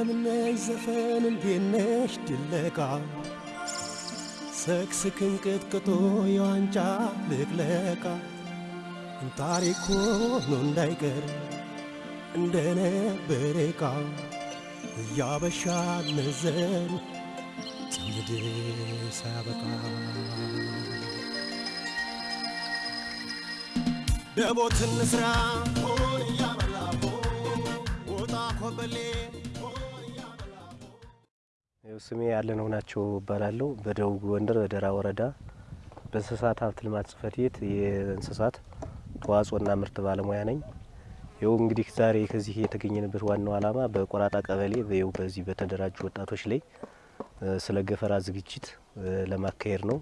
እንደምነሽ ዘፈን እንዴነሽ ድለቃ ሰክስክን ቅጥቅጦ የዋንጫ ልቅለቃ ታሪክ ሆኖ እንዳይቀር እንደነበረ ዕቃ እያበሻ ነዘን ትውልድ ሳያበቃ ደቦትን ስራ ሆን እያበላ ወጣ ኮበሌ ስሜ ያለነው ናቸው እባላለሁ። በደቡብ ጎንደር በደራ ወረዳ በእንስሳት ሀብት ልማት ጽሕፈት ቤት የእንስሳት ተዋጽኦና ምርት ባለሙያ ነኝ። ይኸው እንግዲህ ዛሬ ከዚህ የተገኘንበት ዋናው ዓላማ በቆራጣ ቀበሌ ይኸው በዚህ በተደራጁ ወጣቶች ላይ ስለ ገፈራ ዝግጅት ለማካሄድ ነው።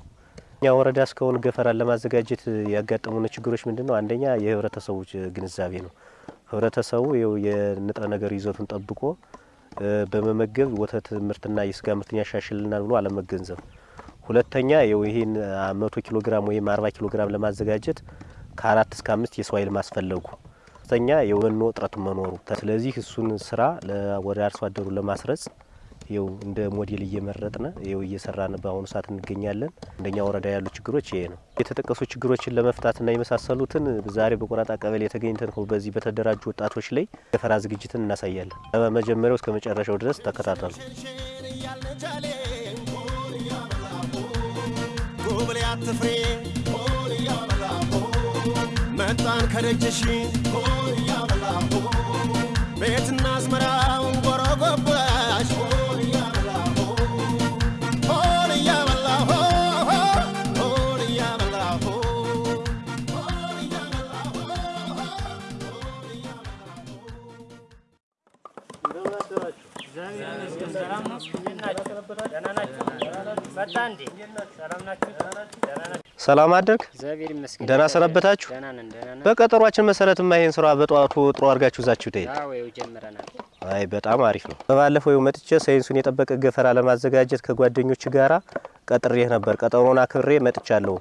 እኛ ወረዳ እስካሁን ገፈራን ለማዘጋጀት ያጋጠሙን ችግሮች ምንድን ነው? አንደኛ የህብረተሰቡ ግንዛቤ ነው። ህብረተሰቡ የንጥረ ነገር ይዘቱን ጠብቆ በመመገብ ወተት ምርትና የስጋ ምርትን ያሻሽልናል ብሎ አለመገንዘብ። ሁለተኛ ይህን መቶ ኪሎ ግራም ወይም አርባ ኪሎ ግራም ለማዘጋጀት ከአራት እስከ አምስት የሰው ኃይል ማስፈለጉ። ሶስተኛ የመኖ እጥረት መኖሩ። ስለዚህ እሱን ስራ ወደ አርሶ አደሩ ለማስረጽ ይኸው እንደ ሞዴል እየመረጥን ይኸው እየሰራን በአሁኑ ሰዓት እንገኛለን። እንደኛ ወረዳ ያሉ ችግሮች ይሄ ነው። የተጠቀሱ ችግሮችን ለመፍታትና የመሳሰሉትን ዛሬ በቆራጣ ቀበሌ የተገኝተን በዚህ በተደራጁ ወጣቶች ላይ ገፈራ ዝግጅትን እናሳያለን። ከመጀመሪያው እስከ መጨረሻው ድረስ ተከታተሉ። መጣን ከደጅሽ ቤትና አዝመራውን ጎረጎባሽ ሰላም አደርግ እግዚአብሔር ይመስገን። ደህና ሰነበታችሁ? ደህና ነን፣ ደህና ነን። በቀጠሯችን መሰረትማ ይሄን ስራ በጠዋቱ ጥሩ አድርጋችሁ ይዛችሁ ትሄድ። አዎ ይኸው ጀምረናል። አይ በጣም አሪፍ ነው። በባለፈው ይኸው መጥቼ ሳይንሱን የጠበቀ ገፈራ ለማዘጋጀት ከጓደኞች ጋራ ቀጥሬህ ነበር። ቀጠሮን አክብሬ መጥቻለሁ።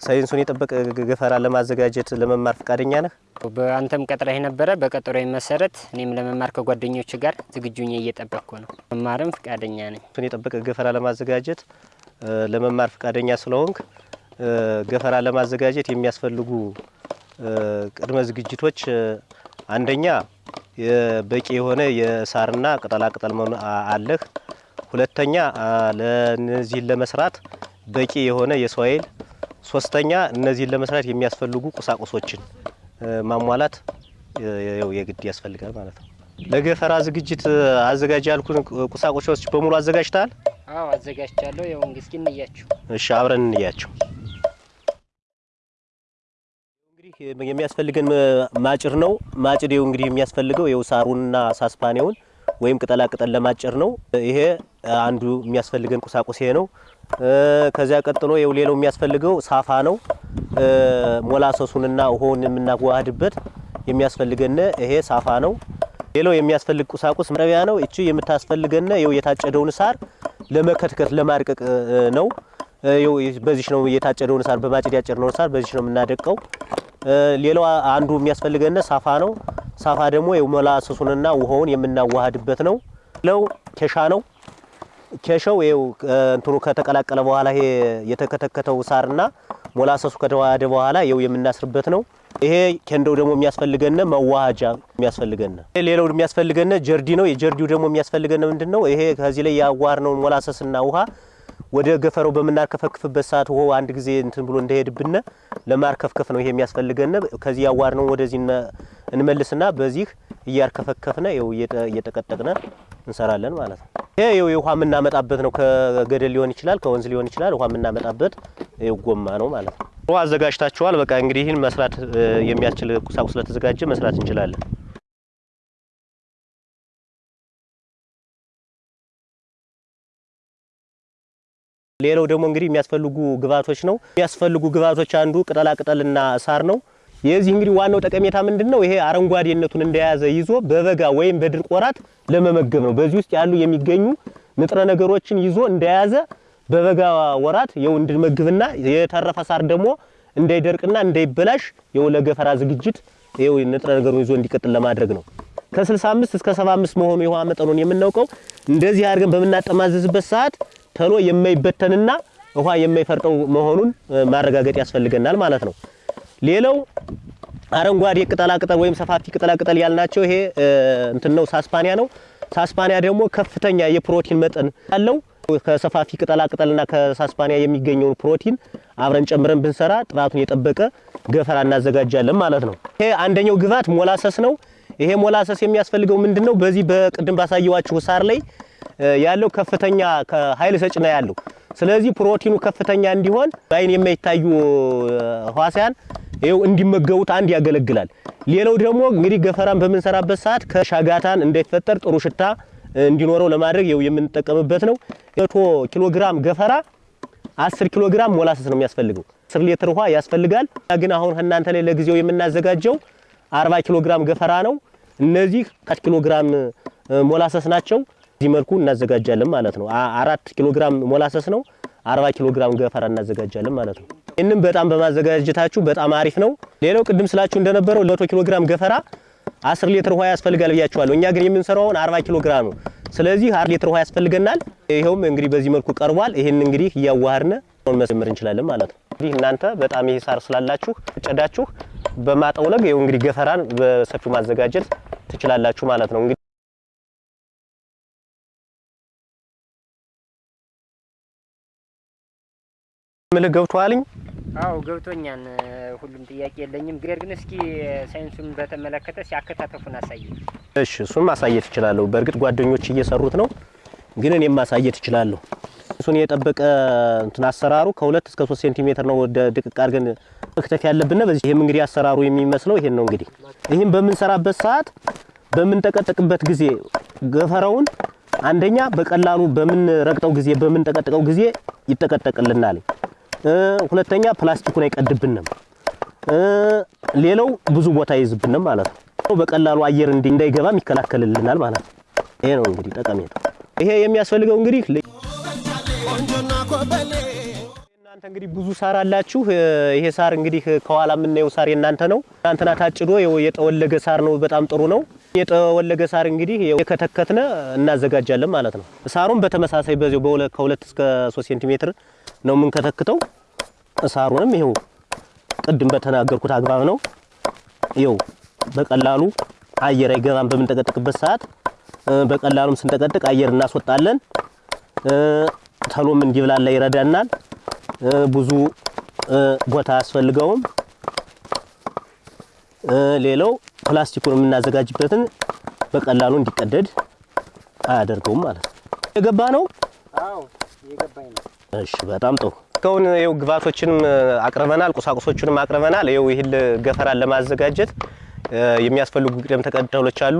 ሳይንሱን የጠበቀ ገፈራ ለማዘጋጀት ለመማር ፈቃደኛ ነህ? በአንተም ቀጥረህ ነበረ። በቀጠሮ መሰረት እኔም ለመማር ከጓደኞች ጋር ዝግጁ እየጠበቅኩ ነው። መማርም ፈቃደኛ ነኝ። ሳይንሱን የጠበቀ ገፈራ ለማዘጋጀት ለመማር ፈቃደኛ ስለሆንክ ገፈራ ለማዘጋጀት የሚያስፈልጉ ቅድመ ዝግጅቶች አንደኛ በቂ የሆነ የሳርና ቅጠላቅጠል አለህ። ሁለተኛ ለእነዚህን ለመስራት በቂ የሆነ የሰው ኃይል፣ ሶስተኛ እነዚህን ለመስራት የሚያስፈልጉ ቁሳቁሶችን ማሟላት ያው የግድ ያስፈልጋል ማለት ነው። ለገፈራ ዝግጅት አዘጋጅ ያልኩን ቁሳቁሶች በሙሉ አዘጋጅተሃል? አዎ አዘጋጅቻለሁ። ያው እንግዲህ እንያችሁ። እሺ አብረን እንያቸው። እንግዲህ የሚያስፈልገን ማጭር ነው። ማጭድ ይኸው እንግዲህ የሚያስፈልገው ይኸው ሳሩንና ሳስፓኔውን ወይም ቅጠላ ቅጠል ለማጨር ነው። ይሄ አንዱ የሚያስፈልገን ቁሳቁስ ይሄ ነው። ከዚያ ቀጥሎ ይኸው ሌላው የሚያስፈልገው ሳፋ ነው። ሞላሰሱንና ውሃውን የምናዋህድበት የሚያስፈልገን ይሄ ሳፋ ነው። ሌላው የሚያስፈልግ ቁሳቁስ መጥረቢያ ነው። እቺ የምታስፈልገን ይኸው የታጨደውን ሳር ለመከትከት ለማድቀቅ ነው። በዚህ ነው የታጨደውን ሳር በማጭድ ያጨድነውን ሳር በዚህ ነው የምናደቀው። ሌላው አንዱ የሚያስፈልገን ሳፋ ነው። ሳፋ ደግሞ ሞላሰሱንና ውሃውን የምናዋህድበት ነው። ሌላው ኬሻ ነው። ኬሻው ይኸው እንትኑ ከተቀላቀለ በኋላ ይሄ የተከተከተው ሳርና ሞላሰሱ ከተዋሃደ በኋላ ይኸው የምናስርበት ነው። ይሄ ኬንዳው ደግሞ የሚያስፈልገን መዋሃጃ የሚያስፈልገን። ሌላው የሚያስፈልገን ጀርዲ ነው። የጀርዲው ደግሞ የሚያስፈልገን ምንድን ነው? ይሄ ከዚህ ላይ ያዋርነውን ሞላሰስና ውሃ ወደ ገፈረው በምናርከፈክፍበት ሰዓት ውሃው አንድ ጊዜ እንትን ብሎ እንዳይሄድብን ለማርከፍከፍ ነው ይሄ የሚያስፈልገን። ከዚህ ያዋርነውን ወደዚህ እንመልስና በዚህ እያርከፈከፍነ ይኸው እየጠቀጠቅነ እንሰራለን ማለት ነው። ይሄ ይኸው ውሃ የምናመጣበት ነው። ከገደል ሊሆን ይችላል፣ ከወንዝ ሊሆን ይችላል። ውሃ የምናመጣበት ይኸው ጎማ ነው ማለት ነው። ውሃ አዘጋጅታችኋል። በቃ እንግዲህ ይህን መስራት የሚያስችል ቁሳቁስ ስለተዘጋጀ መስራት እንችላለን። ሌላው ደግሞ እንግዲህ የሚያስፈልጉ ግብዓቶች ነው። የሚያስፈልጉ ግብዓቶች አንዱ ቅጠላ ቅጠልና ሳር ነው። የዚህ እንግዲህ ዋናው ጠቀሜታ ምንድን ነው? ይሄ አረንጓዴነቱን እንደያዘ ይዞ በበጋ ወይም በድርቅ ወራት ለመመገብ ነው። በዚህ ውስጥ ያሉ የሚገኙ ንጥረ ነገሮችን ይዞ እንደያዘ በበጋ ወራት የው እንድመግብና የተረፈ ሳር ደግሞ እንዳይደርቅና እንዳይበላሽ የው ለገፈራ ዝግጅት ይኸው ንጥረ ነገሩን ይዞ እንዲቀጥል ለማድረግ ነው። ከ65 እስከ 75 መሆኑ የውሃ መጠኑን የምናውቀው እንደዚህ አድርገን በምናጠማዘዝበት ሰዓት ተሎ የማይበተንና ውሃ የማይፈርጠው መሆኑን ማረጋገጥ ያስፈልገናል ማለት ነው። ሌላው አረንጓዴ ቅጠላቅጠል ወይም ሰፋፊ ቅጠላቅጠል ያልናቸው ይሄ እንትን ነው፣ ሳስፓኒያ ነው። ሳስፓኒያ ደግሞ ከፍተኛ የፕሮቲን መጠን ያለው ከሰፋፊ ቅጠላቅጠልና ከሳስፓኒያ የሚገኘውን ፕሮቲን አብረን ጨምረን ብንሰራ ጥራቱን የጠበቀ ገፈራ እናዘጋጃለን ማለት ነው። ይሄ አንደኛው ግብዓት ሞላሰስ ነው። ይሄ ሞላሰስ የሚያስፈልገው ምንድን ነው? በዚህ በቅድም ባሳየዋችሁ ሳር ላይ ያለው ከፍተኛ ኃይል ሰጭ ነው ያለው። ስለዚህ ፕሮቲኑ ከፍተኛ እንዲሆን በአይን የማይታዩ ህዋሳያን ይኸው እንዲመገቡት አንድ ያገለግላል። ሌላው ደግሞ እንግዲህ ገፈራን በምንሰራበት ሰዓት ሻጋታ እንዳይፈጠር ጥሩ ሽታ እንዲኖረው ለማድረግ ይኸው የምንጠቀምበት ነው። መቶ ኪሎ ግራም ገፈራ 10 ኪሎ ግራም ሞላሰስ ነው የሚያስፈልገው። 10 ሊትር ውሃ ያስፈልጋል። ግን አሁን እናንተ ላይ ለጊዜው የምናዘጋጀው 40 ኪሎ ግራም ገፈራ ነው። እነዚህ 4 ኪሎ ግራም ሞላሰስ ናቸው። እዚህ መልኩ እናዘጋጃለን ማለት ነው። አራት ኪሎ ግራም ሞላሰስ ነው። 40 ኪሎ ግራም ገፈራ እናዘጋጃለን ማለት ነው። ይህንም በጣም በማዘጋጀታችሁ በጣም አሪፍ ነው። ሌላው ቅድም ስላችሁ እንደነበረው ለመቶ ኪሎ ግራም ገፈራ 10 ሊትር ውሃ ያስፈልጋል ብያችኋለሁ። እኛ ግን የምንሰራውን 40 ኪሎ ግራም ነው። ስለዚህ 10 ሊትር ውሃ ያስፈልገናል። ይኸውም እንግዲህ በዚህ መልኩ ቀርቧል። ይህን እንግዲህ አሁን መስመር እንችላለን ማለት ነው። እንግዲህ እናንተ በጣም ይሄ ሳር ስላላችሁ ጨዳችሁ በማጠውለግ ይኸው እንግዲህ ገፈራን በሰፊው ማዘጋጀት ትችላላችሁ ማለት ነው። ምልህ ገብቶሃልኝ? አዎ ገብቶኛል። ሁሉም ጥያቄ የለኝም። ነገር ግን እስኪ ሳይንሱን በተመለከተ ሲያከታተፉን አሳይ። እሺ እሱን ማሳየት እችላለሁ። በእርግጥ ጓደኞች እየሰሩት ነው፣ ግን እኔም ማሳየት እችላለሁ። እሱን የጠበቀ እንትን አሰራሩ ከሁለት እስከ ሶስት ሴንቲሜትር ነው ወደ ድቅቅ አድርገን መክተፍ ያለብን። በዚህ ይሄም እንግዲህ አሰራሩ የሚመስለው ይሄን ነው። እንግዲህ ይህም በምንሰራበት ሰዓት በምንጠቀጥቅበት ጊዜ ገፈራውን አንደኛ በቀላሉ በምንረግጠው ጊዜ በምንጠቀጥቀው ጊዜ ይጠቀጠቅልናል። ሁለተኛ ፕላስቲኩን አይቀድብንም። ሌላው ብዙ ቦታ ይይዝብንም ማለት ነው። በቀላሉ አየር እንዳይገባም ይከላከልልናል ማለት ነው። ይሄ ነው እንግዲህ ጠቀሜታ። ይሄ የሚያስፈልገው እንግዲህ እናንተ እንግዲህ ብዙ ሳር አላችሁ። ይሄ ሳር እንግዲህ ከኋላ የምናየው ሳር የእናንተ ነው። ትናንትና ታጭዶ የጠወለገ ሳር ነው። በጣም ጥሩ ነው። የጠወለገ ሳር እንግዲህ የከተከትነ እናዘጋጃለን ማለት ነው። ሳሩን በተመሳሳይ በዚሁ ከሁለት እስከ ሶስት ሴንቲሜትር ነው የምንከተክተው። ሳሩንም ይኸው ቅድም በተናገርኩት አግባብ ነው። ይኸው በቀላሉ አየር አይገባም በምንጠቀጥቅበት ሰዓት። በቀላሉም ስንጠቀጥቅ አየር እናስወጣለን። ተሎም እንዲብላላ ይረዳናል። ብዙ ቦታ አያስፈልገውም። ሌላው ፕላስቲኩን የምናዘጋጅበትን በቀላሉ እንዲቀደድ አያደርገውም ማለት ነው። የገባ ነው። አዎ የገባኝ ነው። እሺ በጣም ጥሩ። እስካሁን ይኸው ግብዓቶችንም አቅርበናል፣ ቁሳቁሶችንም አቅርበናል። ይኸው ይህን ገፈራን ለማዘጋጀት የሚያስፈልጉ ቅደም ተከተሎች አሉ።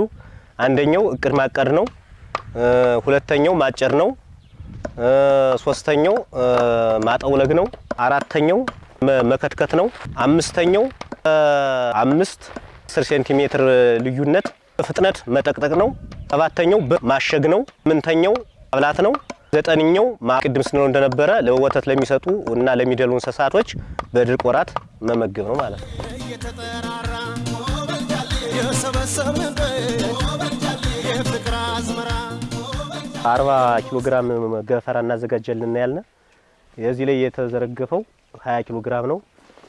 አንደኛው እቅድ ማቀድ ነው። ሁለተኛው ማጨር ነው። ሶስተኛው ማጠውለግ ነው። አራተኛው መከትከት ነው። አምስተኛው አምስት አስር ሴንቲሜትር ልዩነት በፍጥነት መጠቅጠቅ ነው። ሰባተኛው ማሸግ ነው። ስምንተኛው ማብላት ነው። ዘጠነኛው ቅድም ስንለው እንደነበረ ለወተት ለሚሰጡ እና ለሚደሉ እንስሳቶች በድርቅ ወራት መመገብ ነው ማለት ነው። አርባ ኪሎ ግራም ገፈራ እናዘጋጀልን ያልነ የዚህ ላይ የተዘረገፈው 20 ኪሎ ግራም ነው።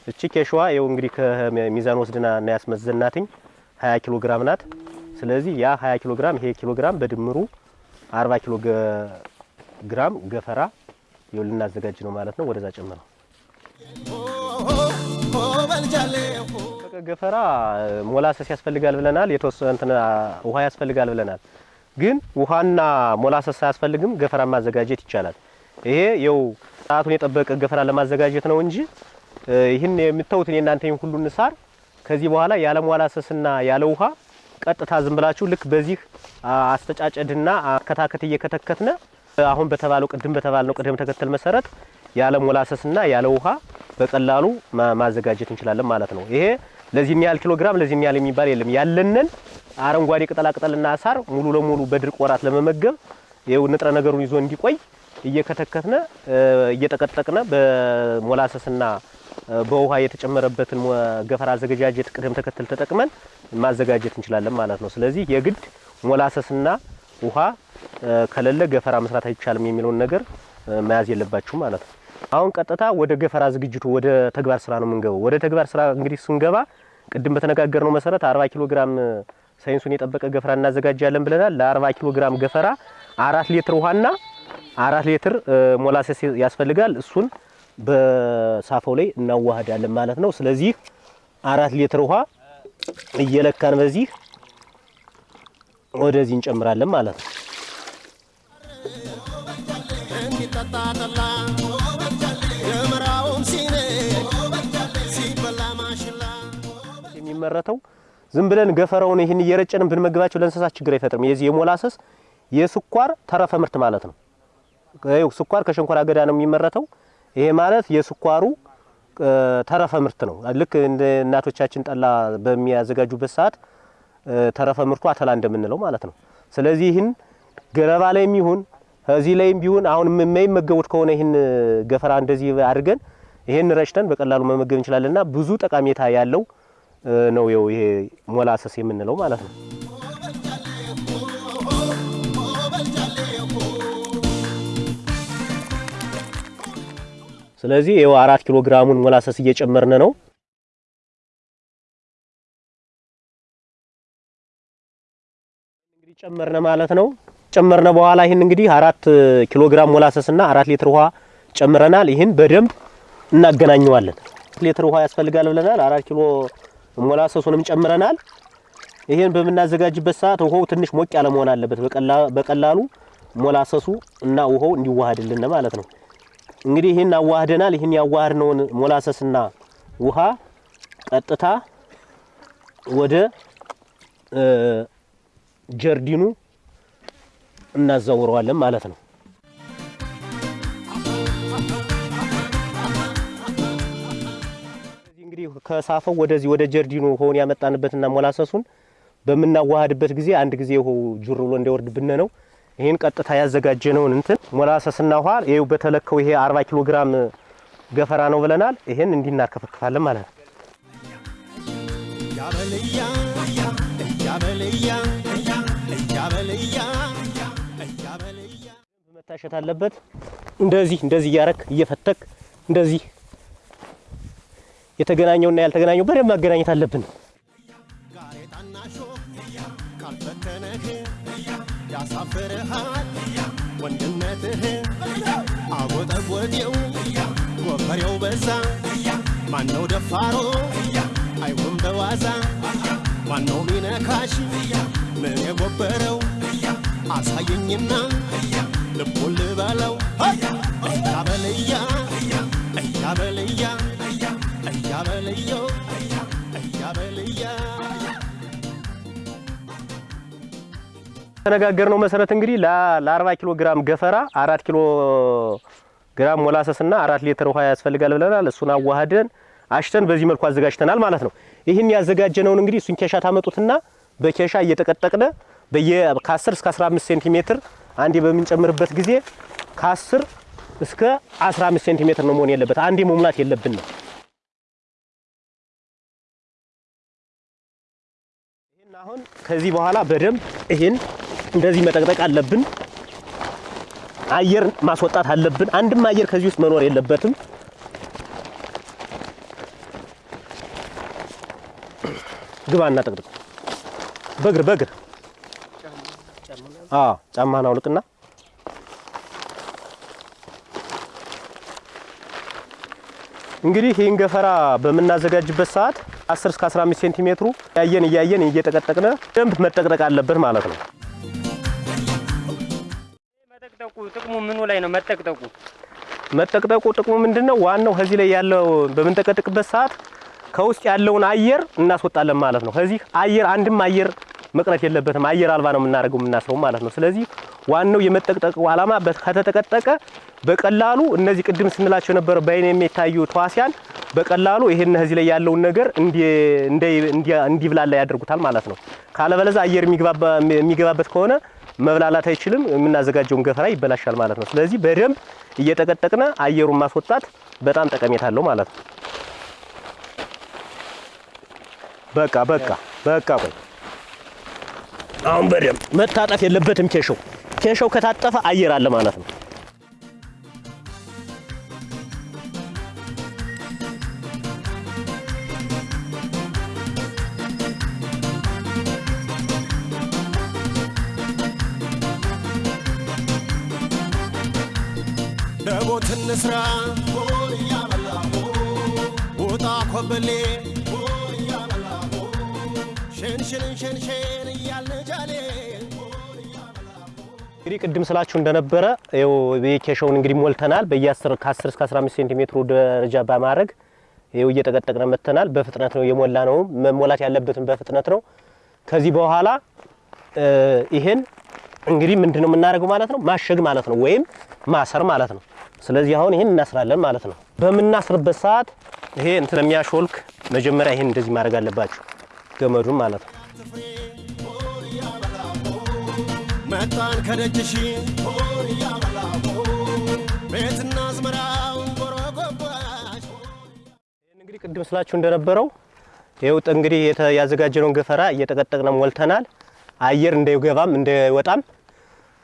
እቺ ኬሽዋ ይኸው እንግዲህ ከሚዛን ወስድና እና ያስመዘናትኝ 20 ኪሎ ግራም ናት። ስለዚህ ያ 20 ኪሎ ግራም ይሄ ኪሎ ግራም በድምሩ 40 ኪሎ ግራም ገፈራ ይኸው ልናዘጋጅ ነው ማለት ነው። ወደዛ ጨምረው ገፈራ ሞላሰስ ያስፈልጋል ብለናል። የተወሰነ እንትን ውሃ ያስፈልጋል ብለናል። ግን ውሃና ሞላሰስ አያስፈልግም። ገፈራ ማዘጋጀት ይቻላል። ይሄ የው ሰዓቱን የጠበቀ ገፈራ ለማዘጋጀት ነው እንጂ ይህን የምታዩት የእናንተ ሁሉን ሳር ከዚህ በኋላ ያለ ሞላሰስና ያለ ውሃ ቀጥታ ዝም ብላችሁ ልክ በዚህ አስተጫጨድና አከታከት እየከተከትነ አሁን በተባለው ቅድም በተባለው ቅደም ተከተል መሰረት ያለ ሞላሰስና ያለ ውሃ በቀላሉ ማዘጋጀት እንችላለን ማለት ነው። ይሄ ለዚህን ያህል ኪሎ ግራም ለዚህን ያህል የሚባል የለም። ያለንን አረንጓዴ ቅጠላቅጠልና ሳር ሙሉ ለሙሉ በድርቅ ወራት ለመመገብ ይኸው ንጥረ ነገሩን ይዞ እንዲቆይ እየከተከትነ እየጠቀጠቅነ በሞላሰስና በውሃ የተጨመረበትን ገፈራ አዘገጃጀት ቅደም ተከተል ተጠቅመን ማዘጋጀት እንችላለን ማለት ነው። ስለዚህ የግድ ሞላሰስና ውሃ ከሌለ ገፈራ መስራት አይቻልም የሚለውን ነገር መያዝ የለባችሁ ማለት ነው። አሁን ቀጥታ ወደ ገፈራ ዝግጅቱ ወደ ተግባር ስራ ነው የምንገባው። ወደ ተግባር ስራ እንግዲህ ስንገባ ቅድም በተነጋገርነው መሰረት 40 ኪሎ ግራም ሳይንሱን የጠበቀ ገፈራ እናዘጋጃለን ብለናል። ለ40 ኪሎ ግራም ገፈራ አራት ሊትር ውሃና አራት ሊትር ሞላሰስ ያስፈልጋል። እሱን በሳፋው ላይ እናዋህዳለን ማለት ነው። ስለዚህ አራት ሊትር ውሃ እየለካን በዚህ ወደዚህ እንጨምራለን ማለት ነው። የሚመረተው ዝም ብለን ገፈራውን ይህን እየረጨን ብንመግባቸው ለእንስሳት ችግር አይፈጥርም። የዚህ የሞላሰስ የስኳር ተረፈ ምርት ማለት ነው። ስኳር ከሸንኮራ አገዳ ነው የሚመረተው። ይሄ ማለት የስኳሩ ተረፈ ምርት ነው። ልክ እንደ እናቶቻችን ጠላ በሚያዘጋጁበት ሰዓት ተረፈ ምርቱ አተላ እንደምንለው ማለት ነው። ስለዚህ ይህን ገለባ ላይም ይሁን እዚህ ላይም ቢሆን አሁን የማይመገቡት ከሆነ ይህን ገፈራ እንደዚህ አድርገን ይሄን ረጭተን በቀላሉ መመገብ እንችላለንና ብዙ ጠቀሜታ ያለው ነው ይሄ ሞላሰስ የምንለው ማለት ነው። ስለዚህ ይኸው አራት ኪሎ ግራሙን ሞላሰስ እየጨመርን ነው። እንግዲህ ጨመርነ ማለት ነው። ጨመርነ በኋላ ይህን እንግዲህ አራት ኪሎ ግራም ሞላሰስ እና አራት ሊትር ውሃ ጨምረናል። ይህን በደንብ እናገናኘዋለን። ሊትር ውሃ ያስፈልጋል ብለናል። አራት ኪሎ ሞላሰሱንም ጨምረናል። ይህን በምናዘጋጅበት ሰዓት ውሃው ትንሽ ሞቅ ያለ መሆን አለበት። በቀላሉ ሞላሰሱ እና ውሃው እንዲዋሃድልን ማለት ነው። እንግዲህ ይህን አዋህደናል። ይህን ያዋህድነውን ሞላሰስና ውሃ ቀጥታ ወደ ጀርዲኑ እናዛውረዋለን ማለት ነው። እንግዲህ ከሳፈው ወደዚህ ወደ ጀርዲኑ ውሃውን ያመጣንበትና ሞላሰሱን በምናዋሃድበት ጊዜ አንድ ጊዜ ውሃው ጁር ብሎ እንዳይወርድብን ነው። ይህን ቀጥታ ያዘጋጀነውን እንትን ሞላሰስና ውሃ ይኸው በተለከው ይሄ 40 ኪሎ ግራም ገፈራ ነው ብለናል። ይሄን እንዲናርከፈክፋለን ማለት ነው። መታሸት አለበት። እንደዚህ እንደዚህ እያረክ እየፈተክ እንደዚህ የተገናኘውና ያልተገናኘው በደንብ ማገናኘት አለብን። ያሳፍርሃል። ወንድነትህ አጎጠጎጤው ጎፈሬው በዛ። ማነው ደፋሮ? አይሆን በዋዛ። ማነው ሚነካሽ? ምን የጎበረው? አሳየኝና ልቡን ልበለው። እያበልያ እያበልያ እያበልዮ እያበልያ ተነጋገርነው መሰረት እንግዲህ ለ40 ኪሎ ግራም ገፈራ አራት ኪሎ ግራም ሞላሰስና አራት ሊትር ውሃ ያስፈልጋል ብለናል። እሱን አዋህደን አሽተን በዚህ መልኩ አዘጋጅተናል ማለት ነው። ይህን ያዘጋጀነውን እንግዲህ እሱን ኬሻ ታመጡትና በኬሻ እየጠቀጠቅነ በየ ከ10 እስከ 15 ሴንቲሜትር አንዴ በምንጨምርበት ጊዜ ከ10 እስከ 15 ሴንቲሜትር ነው መሆን የለበት። አንዴ መሙላት የለብንም። ይህን አሁን ከዚህ በኋላ በደንብ ይህን እንደዚህ መጠቅጠቅ አለብን። አየር ማስወጣት አለብን። አንድም አየር ከዚህ ውስጥ መኖር የለበትም። ግባና ጠቅጥቅ በእግር በእግር ጫማህን አውልቅና እንግዲህ ይህን ገፈራ በምናዘጋጅበት ሰዓት 10 እስከ 15 ሴንቲሜትሩ እያየን እያየን እየጠቀጠቅነ ደንብ መጠቅጠቅ አለበት ማለት ነው። መጠቅጠቁ ጥቅሙ ምኑ ላይ ነው? መጠቅጠቁ መጠቅጠቁ ጥቅሙ ምንድነው? ዋናው ከዚህ ላይ ያለው በምንጠቀጥቅበት ሰዓት ከውስጥ ያለውን አየር እናስወጣለን ማለት ነው። ከዚህ አየር አንድም አየር መቅረት የለበትም። አየር አልባ ነው የምናደርገው የምናስረው ማለት ነው። ስለዚህ ዋናው የመጠቅጠቁ ዓላማ ከተጠቀጠቀ በቀላሉ እነዚህ ቅድም ስንላቸው የነበረ በአይን የሚታዩ ተዋሲያን በቀላሉ ይሄን እዚህ ላይ ያለውን ነገር እንዲ- እንዲ- እንዲ- እንዲብላላ ያደርጉታል ማለት ነው። ካለበለዚያ አየር የሚገባበት ከሆነ መብላላት አይችልም። የምናዘጋጀውን ገፈራ ይበላሻል ማለት ነው። ስለዚህ በደንብ እየጠቀጠቅነ አየሩን ማስወጣት በጣም ጠቀሜታ አለው ማለት ነው። በቃ በቃ በቃ ቆይ አሁን በደንብ መታጠፍ የለበትም ኬሾው ኬሾው ከታጠፈ አየር አለ ማለት ነው። እንስራ ውጣ ኮበሌ ሸንሽንን ሸንሸን እያልን እንግዲህ ቅድም ስላችሁ እንደነበረ ይኸው እንግዲህ ሞልተናል። በየ10 ከ10 እስከ 15 ሴንቲሜትሩ ደረጃ በማድረግ ይኸው እየጠቀጠቅነ መተናል። በፍጥነት ነው የሞላ ነው መሞላት ያለበትን በፍጥነት ነው። ከዚህ በኋላ ይሄን እንግዲህ ምንድን ነው የምናደርገው ማለት ነው ማሸግ ማለት ነው ወይም ማሰር ማለት ነው። ስለዚህ አሁን ይሄን እናስራለን ማለት ነው። በምናስርበት ሰዓት ይሄ እንትን የሚያሾልክ መጀመሪያ ይሄን እንደዚህ ማድረግ አለባችሁ ገመዱን ማለት ነው። መጣን ከደጅሽ ቤትና አዝመራው ይህን እንግዲህ ቅድም ስላችሁ እንደነበረው ይኸው ጥ- እንግዲህ ያዘጋጀነውን ገፈራ እየጠቀጠቅነ ሞልተናል። አየር እንዳይገባም እንዳይወጣም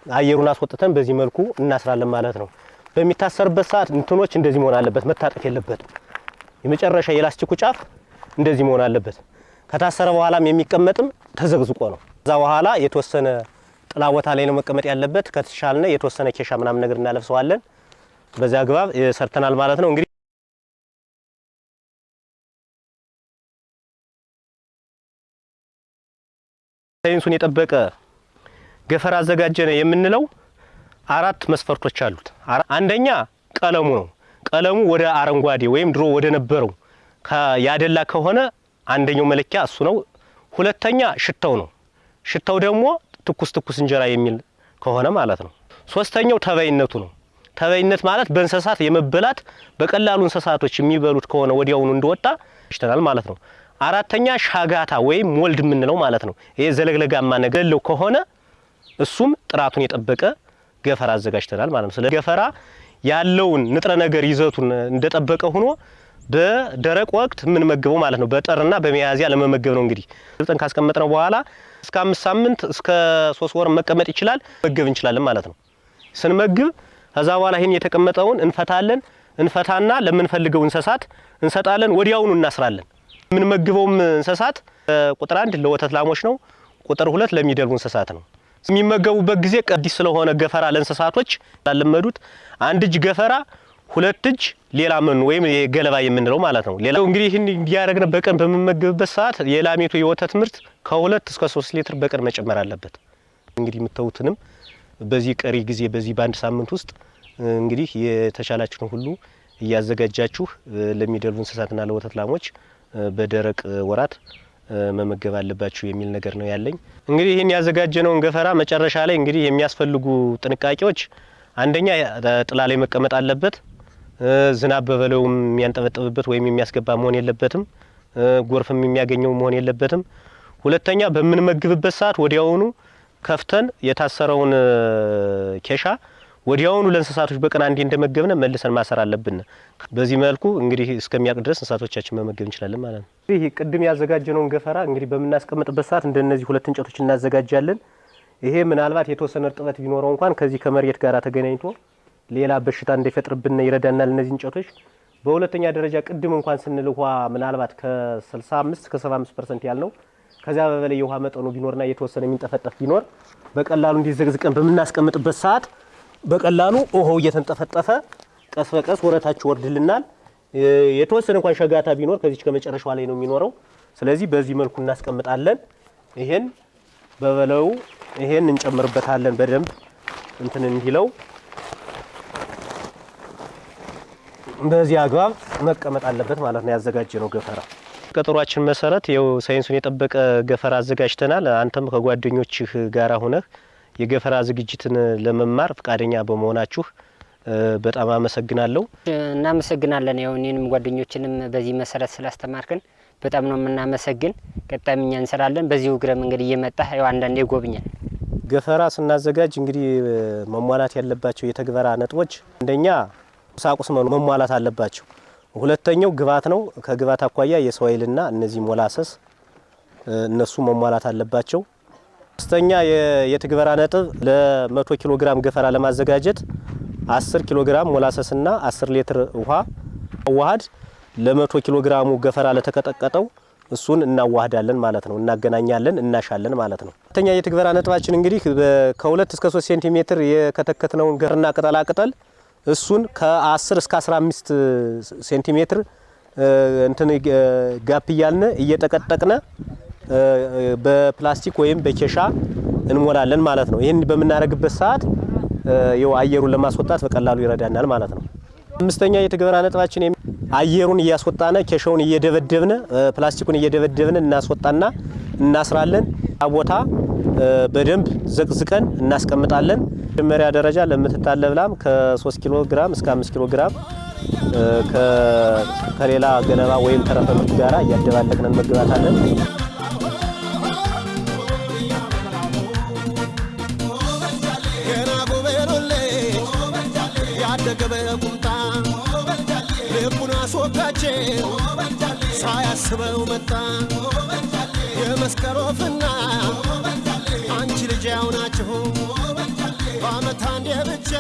አየሩን አስወጥተን በዚህ መልኩ እናስራለን ማለት ነው። በሚታሰርበት ሰዓት እንትኖች እንደዚህ መሆን አለበት፣ መታጠፍ የለበትም። የመጨረሻ የላስቲኩ ጫፍ እንደዚህ መሆን አለበት። ከታሰረ በኋላም የሚቀመጥም ተዘግዝቆ ነው። ከዛ በኋላ የተወሰነ ጥላ ቦታ ላይ ነው መቀመጥ ያለበት። ከተሻልነ የተወሰነ ኬሻ ምናምን ነገር እናለብሰዋለን። በዚያ አግባብ ሰርተናል ማለት ነው እንግዲህ ሳይንሱን የጠበቀ ገፈራ አዘጋጀነ የምንለው አራት መስፈርቶች አሉት። አንደኛ ቀለሙ ነው። ቀለሙ ወደ አረንጓዴ ወይም ድሮ ወደ ነበረው ያደላ ከሆነ አንደኛው መለኪያ እሱ ነው። ሁለተኛ ሽታው ነው። ሽታው ደግሞ ትኩስ ትኩስ እንጀራ የሚል ከሆነ ማለት ነው። ሶስተኛው ተባይነቱ ነው። ተባይነት ማለት በእንስሳት የመበላት በቀላሉ እንስሳቶች የሚበሉት ከሆነ ወዲያውኑ እንደወጣ ይሽተናል ማለት ነው። አራተኛ ሻጋታ ወይም ሞልድ የምንለው ማለት ነው። ይሄ ዘለግለጋማ ነገር የሌለው ከሆነ እሱም ጥራቱን የጠበቀ ገፈራ አዘጋጅተናል ማለት ነው። ስለ ገፈራ ያለውን ንጥረ ነገር ይዘቱን እንደጠበቀ ሆኖ በደረቅ ወቅት የምንመግበው ማለት ነው። በጠርና በሚያዝያ ለመመገብ ነው። እንግዲህ ልጠን ካስቀመጥነው በኋላ እስከ አምስት ሳምንት እስከ ሶስት ወር መቀመጥ ይችላል መገብ እንችላለን ማለት ነው። ስንመግብ ከዛ በኋላ ይህን የተቀመጠውን እንፈታለን። እንፈታና ለምንፈልገው እንስሳት እንሰጣለን። ወዲያውኑ እናስራለን። የምንመግበውም እንስሳት ቁጥር አንድ ለወተት ላሞች ነው። ቁጥር ሁለት ለሚደልቡ እንስሳት ነው። የሚመገቡበት ጊዜ አዲስ ስለሆነ ገፈራ ለእንስሳቶች ላለመዱት አንድ እጅ ገፈራ ሁለት እጅ ሌላ መኖ ወይም ገለባ የምንለው ማለት ነው። ሌላው እንግዲህ ይህን እንዲያደረግነ በቀን በምመገብበት ሰዓት የላሜቱ የወተት ምርት ከሁለት እስከ ሶስት ሊትር በቀን መጨመር አለበት። እንግዲህ የምታዩትንም በዚህ ቀሪ ጊዜ በዚህ በአንድ ሳምንት ውስጥ እንግዲህ የተቻላችሁን ሁሉ እያዘጋጃችሁ ለሚደልቡ እንስሳትና ለወተት ላሞች በደረቅ ወራት መመገብ አለባችሁ የሚል ነገር ነው ያለኝ። እንግዲህ ይህን ያዘጋጀነውን ገፈራ መጨረሻ ላይ እንግዲህ የሚያስፈልጉ ጥንቃቄዎች አንደኛ ጥላ ላይ መቀመጥ አለበት። ዝናብ በበለውም የሚያንጠበጥብበት ወይም የሚያስገባ መሆን የለበትም። ጎርፍም የሚያገኘው መሆን የለበትም። ሁለተኛ በምንመግብበት ሰዓት ወዲያውኑ ከፍተን የታሰረውን ኬሻ ወዲያውኑ ለእንስሳቶች በቀን አንዴ እንደመገብነ መልሰን ማሰር አለብን። በዚህ መልኩ እንግዲህ እስከሚያውቅ ድረስ እንስሳቶቻችን መመገብ እንችላለን ማለት ነው። ይህ ቅድም ያዘጋጀነውን ገፈራ እንግዲህ በምናስቀምጥበት ሰዓት እንደነዚህ ሁለት እንጨቶች እናዘጋጃለን። ይሄ ምናልባት የተወሰነ እርጥበት ቢኖረው እንኳን ከዚህ ከመሬት ጋር ተገናኝቶ ሌላ በሽታ እንዳይፈጥርብን ይረዳናል እነዚህ እንጨቶች። በሁለተኛ ደረጃ ቅድም እንኳን ስንል ውሃ ምናልባት ከ65 እስከ 75 percent ያልነው ከዚያ በበላይ የውሃ መጠኑ ቢኖርና የተወሰነ የሚንጠፈጠፍ ቢኖር በቀላሉ እንዲዘግዝቀን በምናስቀምጥበት ሰዓት በቀላሉ ውሃው እየተንጠፈጠፈ ቀስ በቀስ ወረታችሁ ወርድልናል። የተወሰነ እንኳን ሻጋታ ቢኖር ከዚች ከመጨረሻዋ ላይ ነው የሚኖረው። ስለዚህ በዚህ መልኩ እናስቀምጣለን። ይሄን በበለው ይሄን እንጨምርበታለን በደንብ እንትን እንዲለው በዚህ አግባብ መቀመጥ አለበት ማለት ነው። ያዘጋጀነው ገፈራ ቀጠሯችን መሰረት ይኸው ሳይንሱን የጠበቀ ገፈራ አዘጋጅተናል። አንተም ከጓደኞችህ ጋራ ሆነህ የገፈራ ዝግጅትን ለመማር ፈቃደኛ በመሆናችሁ በጣም አመሰግናለሁ። እናመሰግናለን። ያው እኔንም ጓደኞችንም በዚህ መሰረት ስላስተማርክን በጣም ነው የምናመሰግን። ቀጣይም እኛ እንሰራለን። በዚሁ እግረ መንገድ እየመጣ ያው አንዳንዴ ይጎብኛል። ገፈራ ስናዘጋጅ እንግዲህ መሟላት ያለባቸው የተግበራ ነጥቦች አንደኛ ቁሳቁስ መሟላት አለባቸው። ሁለተኛው ግብዓት ነው። ከግብዓት አኳያ የሰው ኃይልና እነዚህ ሞላሰስ እነሱ መሟላት አለባቸው። ሶስተኛ የትግበራ ነጥብ ለመቶ ኪሎ ግራም ገፈራ ለማዘጋጀት 10 ኪሎ ግራም ሞላሰስና 10 ሊትር ውሃ አዋሃድ ለመቶ ኪሎ ግራሙ ገፈራ ለተቀጠቀጠው እሱን እናዋህዳለን ማለት ነው። እናገናኛለን፣ እናሻለን ማለት ነው። ሁለተኛ የትግበራ ነጥባችን እንግዲህ ከሁለት እስከ 3 ሴንቲሜትር የከተከትነውን ሳርና ቅጠላ ቅጠል እሱን ከ10 እስከ 15 ሴንቲሜትር እንትን gap እያልን እየጠቀጠቅነ በፕላስቲክ ወይም በኬሻ እንሞላለን ማለት ነው። ይህን በምናደርግበት ሰዓት ይኸው አየሩን ለማስወጣት በቀላሉ ይረዳናል ማለት ነው። አምስተኛ የትግበራ ነጥባችን አየሩን እያስወጣነ ኬሻውን እየደበደብነ ፕላስቲኩን እየደበደብነ እናስወጣና እናስራለን። ቦታ በደንብ ዘቅዝቀን እናስቀምጣለን። መጀመሪያ ደረጃ ለምትታለብ ላም ከ3 ኪሎ ግራም እስከ 5 ኪሎ ግራም ከሌላ ገለባ ወይም ተረፈ ምርት ጋራ እያደባለቅን እንመግባታለን። ሳያስበው መጣ። የመስቀል ወፍና አንቺ ልጅ ያው ናችሁ። በአመት አንዴ ብቻ